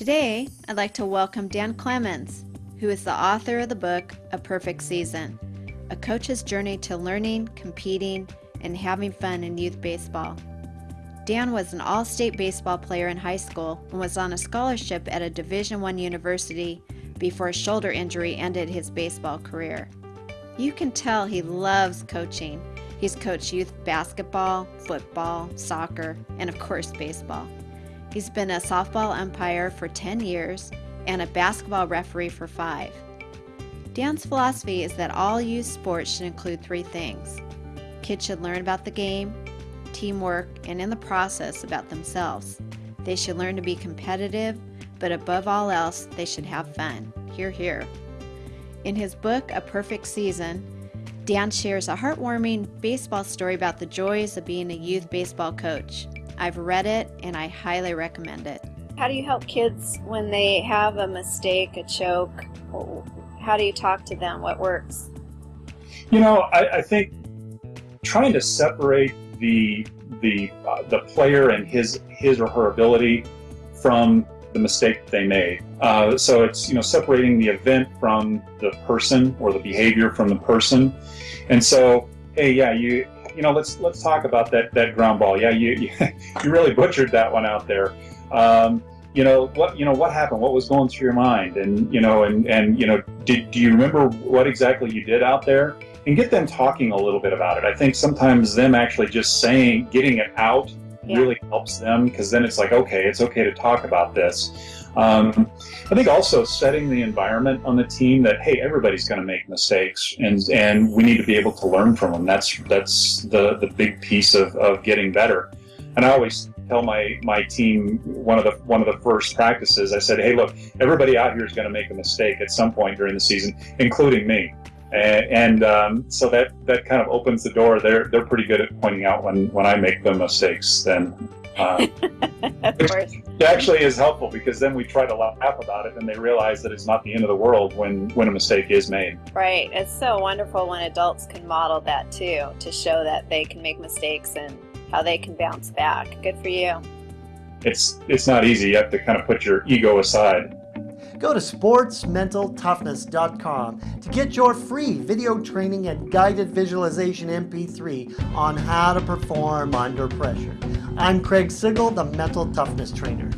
Today, I'd like to welcome Dan Clemens, who is the author of the book A Perfect Season A Coach's Journey to Learning, Competing, and Having Fun in Youth Baseball. Dan was an all state baseball player in high school and was on a scholarship at a Division I university before a shoulder injury ended his baseball career. You can tell he loves coaching. He's coached youth basketball, football, soccer, and of course, baseball. He's been a softball umpire for 10 years and a basketball referee for five. Dan's philosophy is that all youth sports should include three things kids should learn about the game, teamwork, and in the process about themselves. They should learn to be competitive, but above all else, they should have fun. Hear, hear. In his book, A Perfect Season, Dan shares a heartwarming baseball story about the joys of being a youth baseball coach. I've read it and I highly recommend it. How do you help kids when they have a mistake, a choke? How do you talk to them? What works? You know, I, I think trying to separate the the uh, the player and his his or her ability from the mistake they made. Uh, so it's you know separating the event from the person or the behavior from the person. And so, hey, yeah, you you know, let's let's talk about that that ground ball. Yeah, you you, you really butchered that one out there. Um, you know what you know what happened what was going through your mind and you know and and you know did do you remember what exactly you did out there and get them talking a little bit about it i think sometimes them actually just saying getting it out yeah. really helps them because then it's like okay it's okay to talk about this um, I think also setting the environment on the team that hey, everybody's going to make mistakes, and and we need to be able to learn from them. That's that's the the big piece of, of getting better. And I always tell my my team one of the one of the first practices. I said, hey, look, everybody out here is going to make a mistake at some point during the season, including me. And, and um, so that that kind of opens the door. They're they're pretty good at pointing out when when I make the mistakes. Then uh, it actually is helpful because then we try to laugh about it and they realize that it's not the end of the world when, when a mistake is made. Right. It's so wonderful when adults can model that too, to show that they can make mistakes and how they can bounce back. Good for you. It's, it's not easy. You have to kind of put your ego aside. Go to sportsmentaltoughness.com to get your free video training and guided visualization MP3 on how to perform under pressure. I'm Craig Sigl, the Mental Toughness Trainer.